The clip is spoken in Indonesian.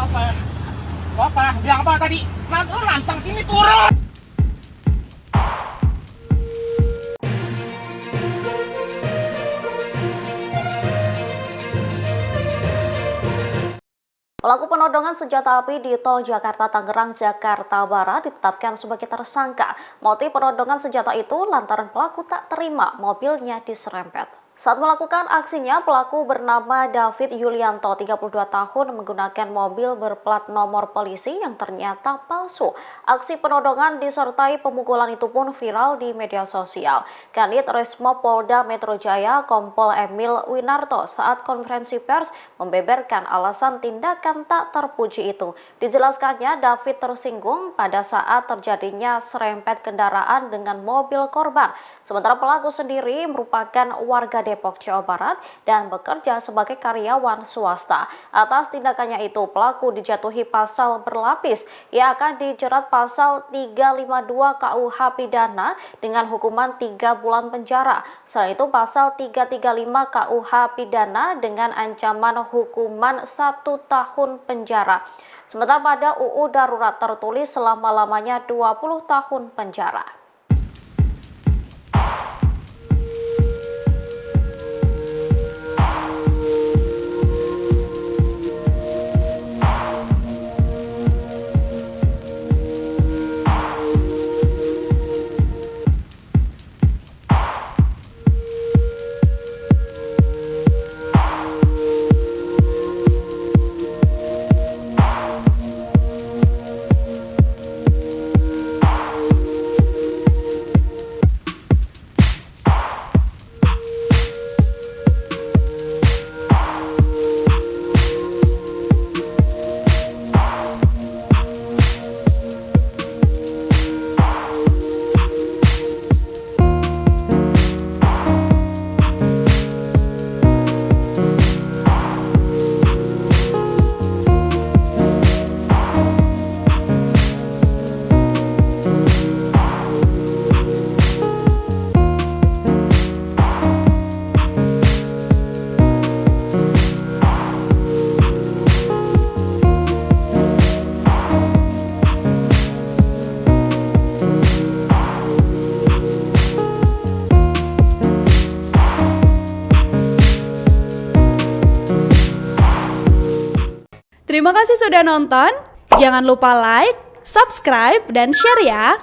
apa? Apa? Bilang apa tadi? Nantang sini turun. Pelaku penodongan senjata api di tol Jakarta Tangerang, Jakarta Barat ditetapkan sebagai tersangka. Motif penodongan senjata itu lantaran pelaku tak terima mobilnya diserempet. Saat melakukan aksinya, pelaku bernama David Yulianto, 32 tahun, menggunakan mobil berplat nomor polisi yang ternyata palsu. Aksi penodongan disertai pemukulan itu pun viral di media sosial. Kanit Resmo Polda Metro Jaya, Kompol Emil Winarto, saat konferensi pers membeberkan alasan tindakan tak terpuji itu. Dijelaskannya, David tersinggung pada saat terjadinya serempet kendaraan dengan mobil korban. Sementara pelaku sendiri merupakan warga Depok, Jawa Barat dan bekerja sebagai karyawan swasta. Atas tindakannya itu, pelaku dijatuhi pasal berlapis. Ia akan dijerat pasal 352 KUH pidana dengan hukuman 3 bulan penjara. Selain itu, pasal 335 KUH pidana dengan ancaman hukuman 1 tahun penjara. Sementara pada UU darurat tertulis selama-lamanya 20 tahun penjara. Terima kasih sudah nonton. Jangan lupa like, subscribe, dan share ya.